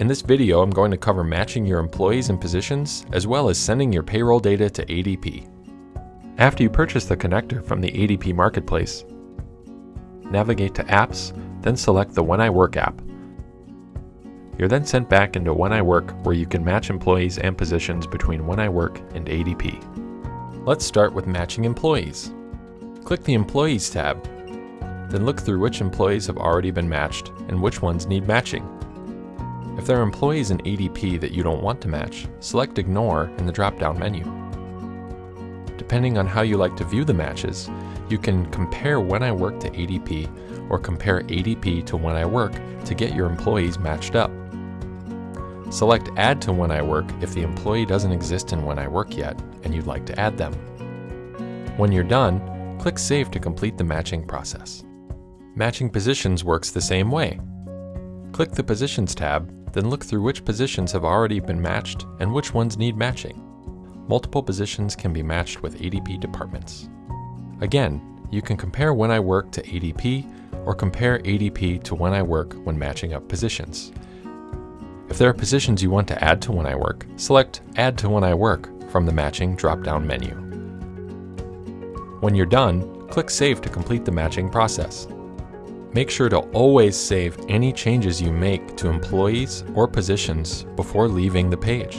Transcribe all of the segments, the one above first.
In this video, I'm going to cover matching your employees and positions, as well as sending your payroll data to ADP. After you purchase the connector from the ADP Marketplace, navigate to Apps, then select the When I Work app. You're then sent back into When I Work where you can match employees and positions between When I Work and ADP. Let's start with matching employees. Click the Employees tab, then look through which employees have already been matched and which ones need matching. If there are employees in ADP that you don't want to match, select Ignore in the drop-down menu. Depending on how you like to view the matches, you can compare When I Work to ADP or compare ADP to When I Work to get your employees matched up. Select Add to When I Work if the employee doesn't exist in When I Work yet and you'd like to add them. When you're done, click Save to complete the matching process. Matching positions works the same way. Click the Positions tab, then look through which positions have already been matched and which ones need matching. Multiple positions can be matched with ADP departments. Again, you can compare When I Work to ADP or compare ADP to When I Work when matching up positions. If there are positions you want to add to When I Work, select Add to When I Work from the Matching drop-down menu. When you're done, click Save to complete the matching process. Make sure to always save any changes you make to employees or positions before leaving the page.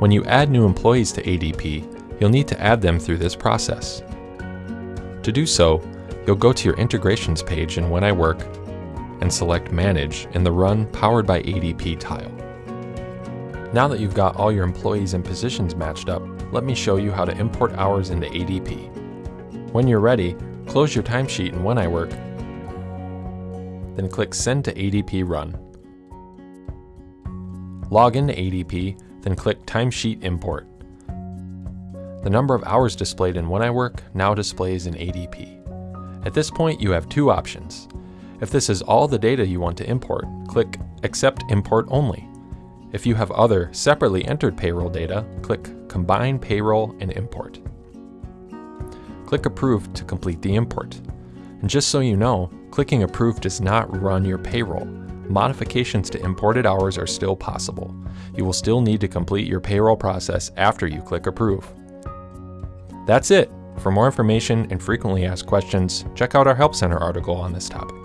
When you add new employees to ADP, you'll need to add them through this process. To do so, you'll go to your integrations page in When I Work and select Manage in the Run Powered by ADP tile. Now that you've got all your employees and positions matched up, let me show you how to import hours into ADP. When you're ready, close your timesheet in When I Work, then click Send to ADP Run. Log into ADP, then click Timesheet Import. The number of hours displayed in When I Work now displays in ADP. At this point, you have two options. If this is all the data you want to import, click Accept Import Only. If you have other separately entered payroll data, click Combine Payroll and Import. Click Approve to complete the import. And just so you know, clicking Approve does not run your payroll. Modifications to imported hours are still possible. You will still need to complete your payroll process after you click Approve. That's it! For more information and frequently asked questions, check out our Help Center article on this topic.